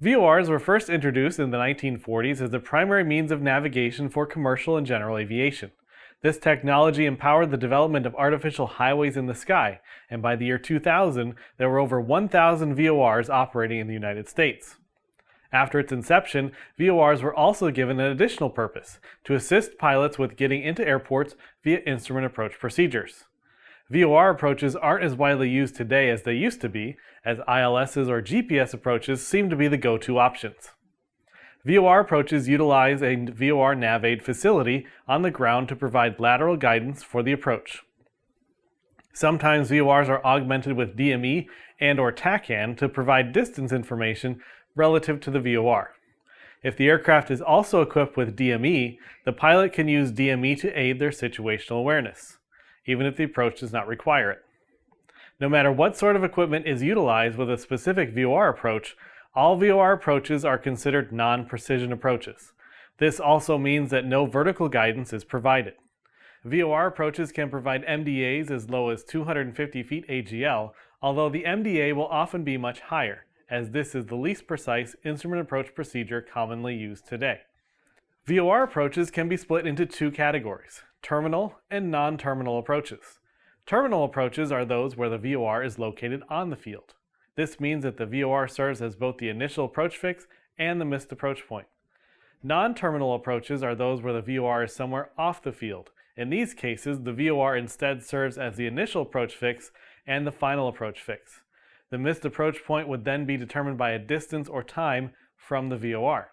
VORs were first introduced in the 1940s as the primary means of navigation for commercial and general aviation. This technology empowered the development of artificial highways in the sky, and by the year 2000, there were over 1,000 VORs operating in the United States. After its inception, VORs were also given an additional purpose, to assist pilots with getting into airports via instrument approach procedures. VOR approaches aren't as widely used today as they used to be, as ILSs or GPS approaches seem to be the go-to options. VOR approaches utilize a VOR NavAid facility on the ground to provide lateral guidance for the approach. Sometimes VORs are augmented with DME and or TACAN to provide distance information relative to the VOR. If the aircraft is also equipped with DME, the pilot can use DME to aid their situational awareness, even if the approach does not require it. No matter what sort of equipment is utilized with a specific VOR approach, all VOR approaches are considered non-precision approaches. This also means that no vertical guidance is provided. VOR approaches can provide MDAs as low as 250 feet AGL, although the MDA will often be much higher as this is the least precise instrument approach procedure commonly used today. VOR approaches can be split into two categories, terminal and non-terminal approaches. Terminal approaches are those where the VOR is located on the field. This means that the VOR serves as both the initial approach fix and the missed approach point. Non-terminal approaches are those where the VOR is somewhere off the field. In these cases, the VOR instead serves as the initial approach fix and the final approach fix. The missed approach point would then be determined by a distance or time from the VOR.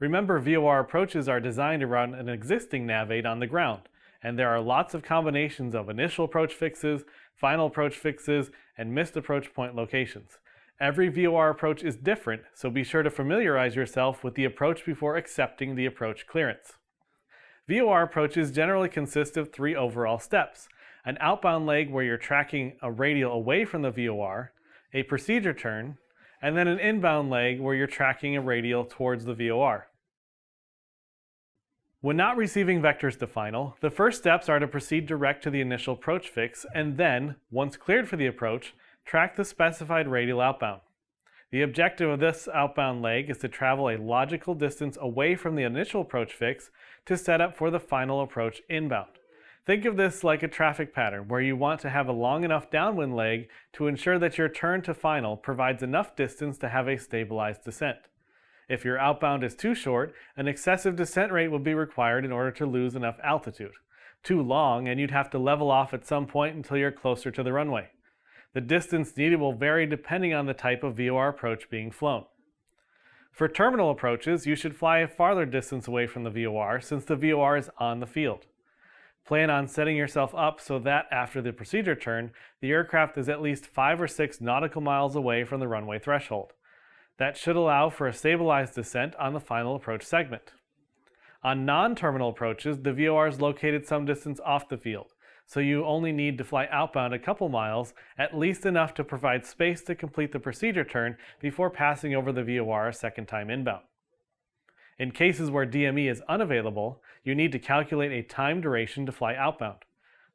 Remember, VOR approaches are designed around an existing NavAid on the ground, and there are lots of combinations of initial approach fixes, final approach fixes, and missed approach point locations. Every VOR approach is different, so be sure to familiarize yourself with the approach before accepting the approach clearance. VOR approaches generally consist of three overall steps. An outbound leg where you're tracking a radial away from the VOR, a procedure turn, and then an inbound leg where you're tracking a radial towards the VOR. When not receiving vectors to final, the first steps are to proceed direct to the initial approach fix and then, once cleared for the approach, track the specified radial outbound. The objective of this outbound leg is to travel a logical distance away from the initial approach fix to set up for the final approach inbound. Think of this like a traffic pattern where you want to have a long enough downwind leg to ensure that your turn to final provides enough distance to have a stabilized descent. If your outbound is too short, an excessive descent rate will be required in order to lose enough altitude. Too long, and you'd have to level off at some point until you're closer to the runway. The distance needed will vary depending on the type of VOR approach being flown. For terminal approaches, you should fly a farther distance away from the VOR since the VOR is on the field. Plan on setting yourself up so that after the procedure turn, the aircraft is at least 5 or 6 nautical miles away from the runway threshold. That should allow for a stabilized descent on the final approach segment. On non-terminal approaches, the VOR is located some distance off the field, so you only need to fly outbound a couple miles, at least enough to provide space to complete the procedure turn before passing over the VOR a second time inbound. In cases where DME is unavailable, you need to calculate a time duration to fly outbound.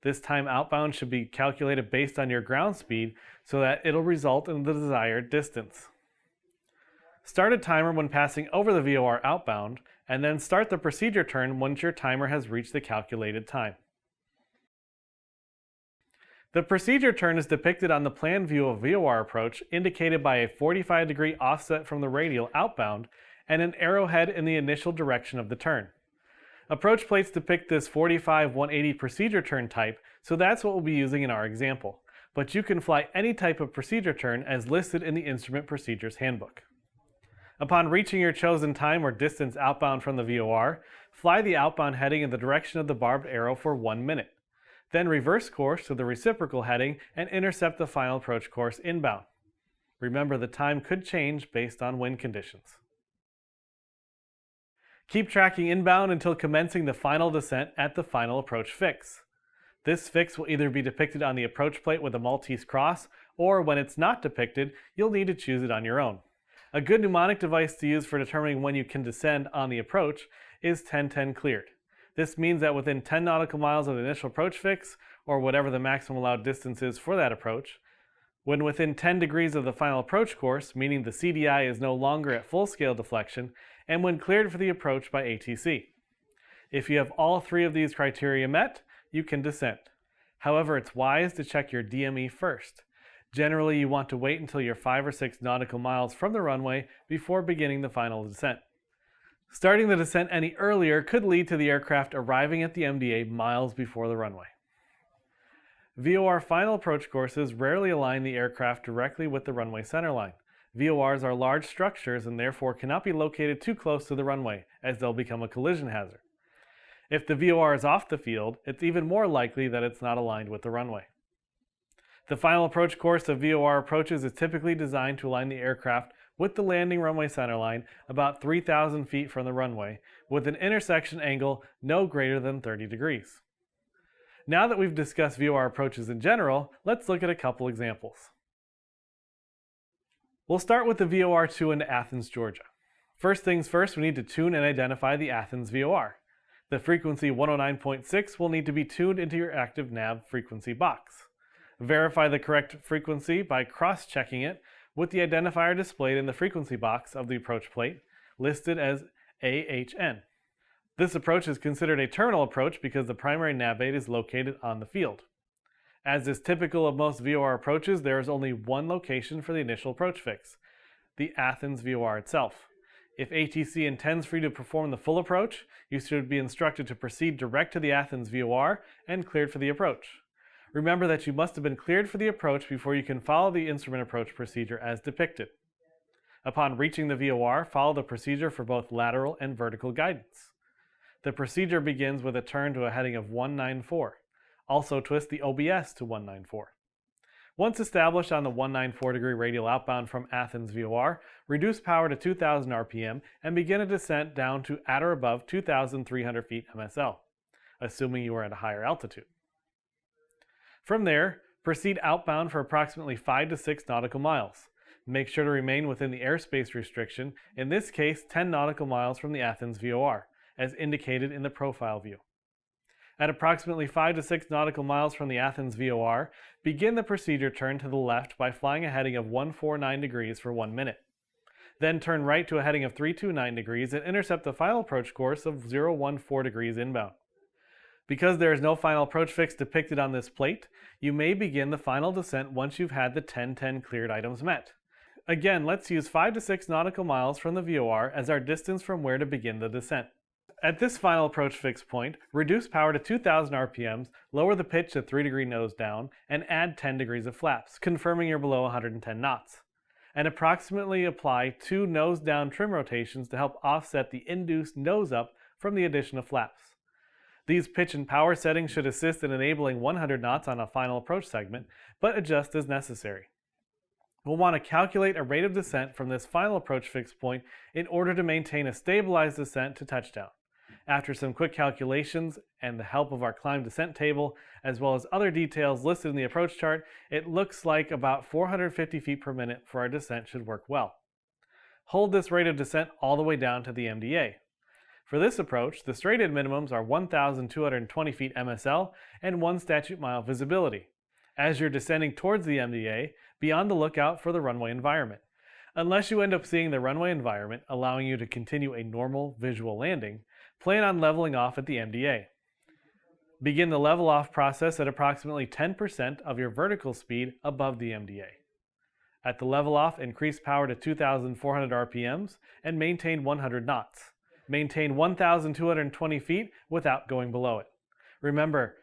This time outbound should be calculated based on your ground speed so that it'll result in the desired distance. Start a timer when passing over the VOR outbound, and then start the procedure turn once your timer has reached the calculated time. The procedure turn is depicted on the plan view of VOR approach indicated by a 45 degree offset from the radial outbound and an arrowhead in the initial direction of the turn. Approach plates depict this 45-180 procedure turn type, so that's what we'll be using in our example. But you can fly any type of procedure turn as listed in the Instrument Procedures Handbook. Upon reaching your chosen time or distance outbound from the VOR, fly the outbound heading in the direction of the barbed arrow for one minute. Then reverse course to the reciprocal heading and intercept the final approach course inbound. Remember the time could change based on wind conditions. Keep tracking inbound until commencing the final descent at the final approach fix. This fix will either be depicted on the approach plate with a Maltese cross, or when it's not depicted, you'll need to choose it on your own. A good mnemonic device to use for determining when you can descend on the approach is 1010 cleared. This means that within 10 nautical miles of the initial approach fix, or whatever the maximum allowed distance is for that approach, When within 10 degrees of the final approach course, meaning the CDI is no longer at full scale deflection, and when cleared for the approach by ATC. If you have all three of these criteria met, you can descend. However, it's wise to check your DME first. Generally, you want to wait until you're 5 or 6 nautical miles from the runway before beginning the final descent. Starting the descent any earlier could lead to the aircraft arriving at the MDA miles before the runway. VOR final approach courses rarely align the aircraft directly with the runway centerline. VORs are large structures and therefore cannot be located too close to the runway, as they'll become a collision hazard. If the VOR is off the field, it's even more likely that it's not aligned with the runway. The final approach course of VOR approaches is typically designed to align the aircraft with the landing runway centerline about 3,000 feet from the runway, with an intersection angle no greater than 30 degrees. Now that we've discussed VOR approaches in general, let's look at a couple examples. We'll start with the VOR2 into Athens, Georgia. First things first, we need to tune and identify the Athens VOR. The frequency 109.6 will need to be tuned into your active nav frequency box. Verify the correct frequency by cross-checking it with the identifier displayed in the frequency box of the approach plate, listed as AHN. This approach is considered a terminal approach because the primary nav aid is located on the field. As is typical of most VOR approaches, there is only one location for the initial approach fix, the Athens VOR itself. If ATC intends for you to perform the full approach, you should be instructed to proceed direct to the Athens VOR and cleared for the approach. Remember that you must have been cleared for the approach before you can follow the instrument approach procedure as depicted. Upon reaching the VOR, follow the procedure for both lateral and vertical guidance. The procedure begins with a turn to a heading of 194. Also twist the OBS to 194. Once established on the 194 degree radial outbound from Athens VOR, reduce power to 2000 RPM and begin a descent down to at or above 2,300 feet MSL, assuming you are at a higher altitude. From there, proceed outbound for approximately 5 to 6 nautical miles. Make sure to remain within the airspace restriction, in this case 10 nautical miles from the Athens VOR, as indicated in the profile view. At approximately 5 to 6 nautical miles from the Athens VOR, begin the procedure turn to the left by flying a heading of 149 degrees for 1 minute. Then turn right to a heading of 329 degrees and intercept the final approach course of 014 degrees inbound. Because there is no final approach fix depicted on this plate, you may begin the final descent once you've had the 1010 cleared items met. Again, let's use 5 to 6 nautical miles from the VOR as our distance from where to begin the descent. At this final approach fix point, reduce power to 2000 RPMs, lower the pitch to 3 degree nose down, and add 10 degrees of flaps, confirming you're below 110 knots. And approximately apply two nose down trim rotations to help offset the induced nose up from the addition of flaps. These pitch and power settings should assist in enabling 100 knots on a final approach segment, but adjust as necessary. We'll want to calculate a rate of descent from this final approach fix point in order to maintain a stabilized descent to touchdown. After some quick calculations and the help of our climb descent table, as well as other details listed in the approach chart, it looks like about 450 feet per minute for our descent should work well. Hold this rate of descent all the way down to the MDA. For this approach, the straight-in minimums are 1,220 feet MSL and 1 statute mile visibility. As you're descending towards the MDA, be on the lookout for the runway environment. Unless you end up seeing the runway environment, allowing you to continue a normal visual landing, plan on leveling off at the MDA. Begin the level off process at approximately 10% of your vertical speed above the MDA. At the level off, increase power to 2,400 RPMs and maintain 100 knots. Maintain 1,220 feet without going below it. Remember,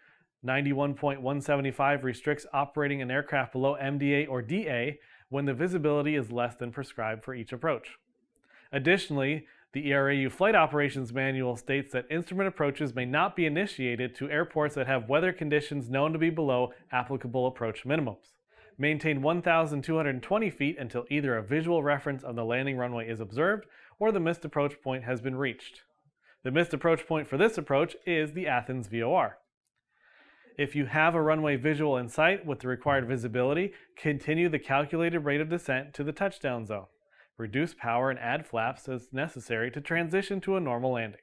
91.175 restricts operating an aircraft below MDA or DA when the visibility is less than prescribed for each approach. Additionally, the ERAU Flight Operations Manual states that instrument approaches may not be initiated to airports that have weather conditions known to be below applicable approach minimums. Maintain 1,220 feet until either a visual reference of the landing runway is observed or the missed approach point has been reached. The missed approach point for this approach is the Athens VOR. If you have a runway visual in sight with the required visibility, continue the calculated rate of descent to the touchdown zone reduce power and add flaps as necessary to transition to a normal landing.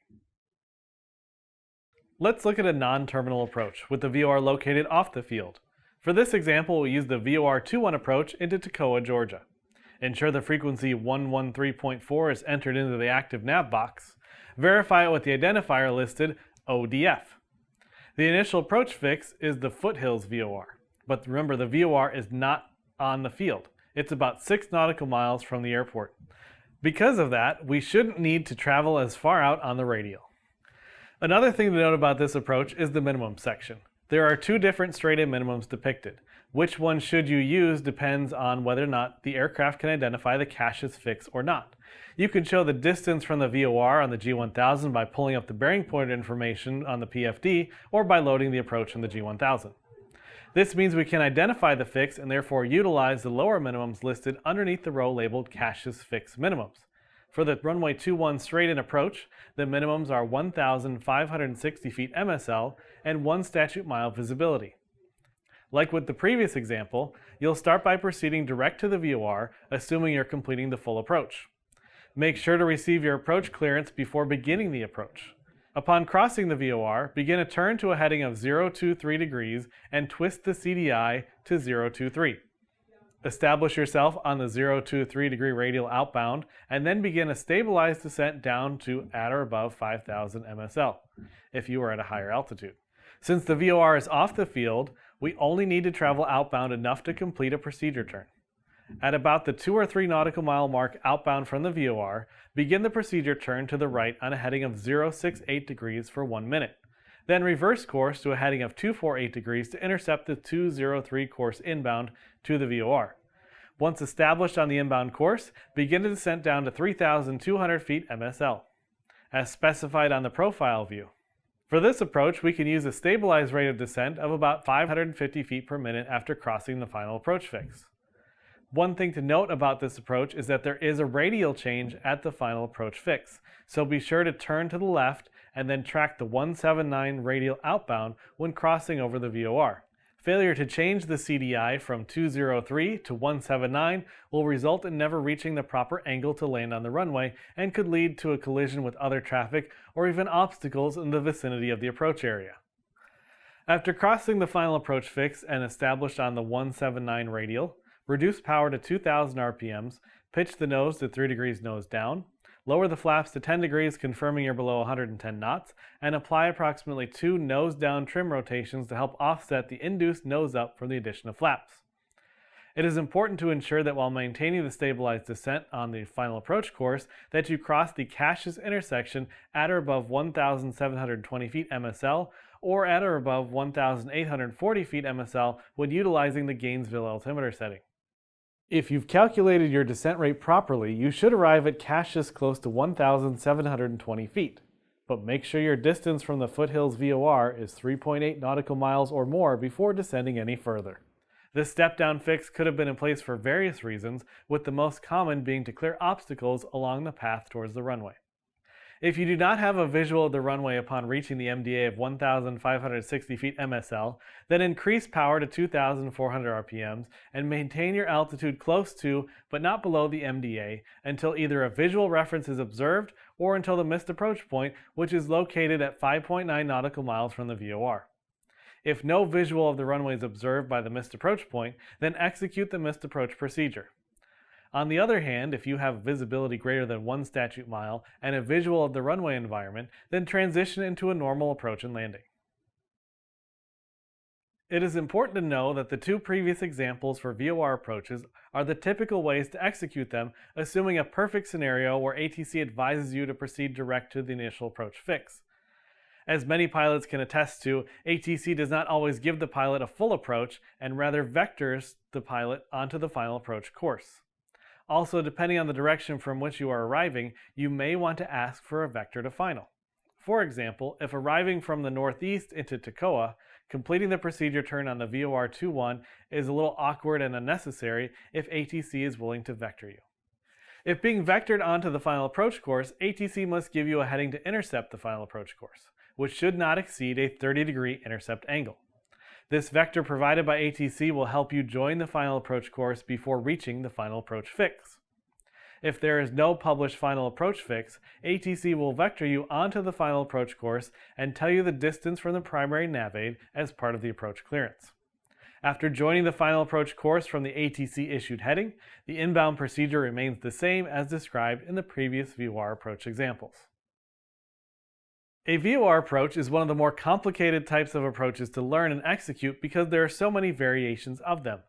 Let's look at a non-terminal approach with the VOR located off the field. For this example, we'll use the VOR21 approach into Toccoa, Georgia. Ensure the frequency 113.4 is entered into the active nav box. Verify it with the identifier listed ODF. The initial approach fix is the Foothills VOR, but remember the VOR is not on the field. It's about 6 nautical miles from the airport. Because of that, we shouldn't need to travel as far out on the radial. Another thing to note about this approach is the minimum section. There are two different straight-in minimums depicted. Which one should you use depends on whether or not the aircraft can identify the cache's fix or not. You can show the distance from the VOR on the G1000 by pulling up the bearing point information on the PFD or by loading the approach in the G1000. This means we can identify the fix and therefore utilize the lower minimums listed underneath the row labeled Cache's Fix Minimums. For the runway 21 straight-in approach, the minimums are 1,560 feet MSL and 1 statute mile visibility. Like with the previous example, you'll start by proceeding direct to the VOR, assuming you're completing the full approach. Make sure to receive your approach clearance before beginning the approach. Upon crossing the VOR, begin a turn to a heading of 023 degrees and twist the CDI to 023. Establish yourself on the 023 degree radial outbound and then begin a stabilized descent down to at or above 5000 MSL if you are at a higher altitude. Since the VOR is off the field, we only need to travel outbound enough to complete a procedure turn. At about the 2 or 3 nautical mile mark outbound from the VOR, begin the procedure turn to the right on a heading of 068 degrees for 1 minute. Then reverse course to a heading of 248 degrees to intercept the 203 course inbound to the VOR. Once established on the inbound course, begin the descent down to 3,200 feet MSL, as specified on the profile view. For this approach, we can use a stabilized rate of descent of about 550 feet per minute after crossing the final approach fix. One thing to note about this approach is that there is a radial change at the final approach fix, so be sure to turn to the left and then track the 179 radial outbound when crossing over the VOR. Failure to change the CDI from 203 to 179 will result in never reaching the proper angle to land on the runway and could lead to a collision with other traffic or even obstacles in the vicinity of the approach area. After crossing the final approach fix and established on the 179 radial, reduce power to 2000 RPMs, pitch the nose to 3 degrees nose down, lower the flaps to 10 degrees confirming you're below 110 knots, and apply approximately two nose down trim rotations to help offset the induced nose up from the addition of flaps. It is important to ensure that while maintaining the stabilized descent on the final approach course, that you cross the Cache's intersection at or above 1,720 feet MSL or at or above 1,840 feet MSL when utilizing the Gainesville altimeter setting. If you've calculated your descent rate properly, you should arrive at caches close to 1,720 feet. But make sure your distance from the foothills VOR is 3.8 nautical miles or more before descending any further. This step-down fix could have been in place for various reasons, with the most common being to clear obstacles along the path towards the runway. If you do not have a visual of the runway upon reaching the MDA of 1,560 feet MSL, then increase power to 2,400 RPMs and maintain your altitude close to, but not below the MDA until either a visual reference is observed or until the missed approach point, which is located at 5.9 nautical miles from the VOR. If no visual of the runway is observed by the missed approach point, then execute the missed approach procedure. On the other hand, if you have visibility greater than one statute mile and a visual of the runway environment, then transition into a normal approach and landing. It is important to know that the two previous examples for VOR approaches are the typical ways to execute them, assuming a perfect scenario where ATC advises you to proceed direct to the initial approach fix. As many pilots can attest to, ATC does not always give the pilot a full approach and rather vectors the pilot onto the final approach course. Also, depending on the direction from which you are arriving, you may want to ask for a vector to final. For example, if arriving from the northeast into Toccoa, completing the procedure turn on the VOR21 is a little awkward and unnecessary if ATC is willing to vector you. If being vectored onto the final approach course, ATC must give you a heading to intercept the final approach course, which should not exceed a 30 degree intercept angle. This vector provided by ATC will help you join the final approach course before reaching the final approach fix. If there is no published final approach fix, ATC will vector you onto the final approach course and tell you the distance from the primary nav aid as part of the approach clearance. After joining the final approach course from the ATC issued heading, the inbound procedure remains the same as described in the previous VOR approach examples. A VOR approach is one of the more complicated types of approaches to learn and execute because there are so many variations of them.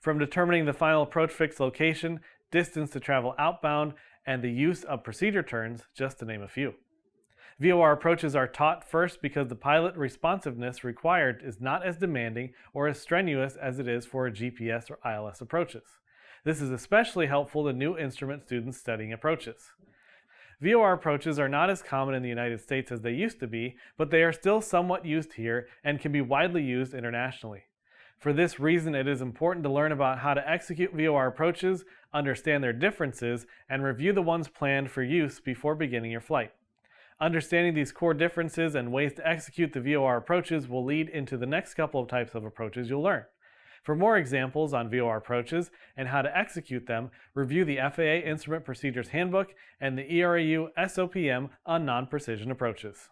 From determining the final approach fix location, distance to travel outbound, and the use of procedure turns, just to name a few. VOR approaches are taught first because the pilot responsiveness required is not as demanding or as strenuous as it is for GPS or ILS approaches. This is especially helpful to new instrument students studying approaches. VOR approaches are not as common in the United States as they used to be, but they are still somewhat used here and can be widely used internationally. For this reason, it is important to learn about how to execute VOR approaches, understand their differences, and review the ones planned for use before beginning your flight. Understanding these core differences and ways to execute the VOR approaches will lead into the next couple of types of approaches you'll learn. For more examples on VOR approaches and how to execute them, review the FAA Instrument Procedures Handbook and the ERAU SOPM on non-precision approaches.